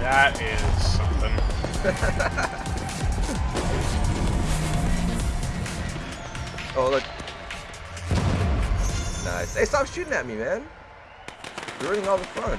that is something. oh, look. Nice. Hey, stop shooting at me, man. You're ruining all the fun.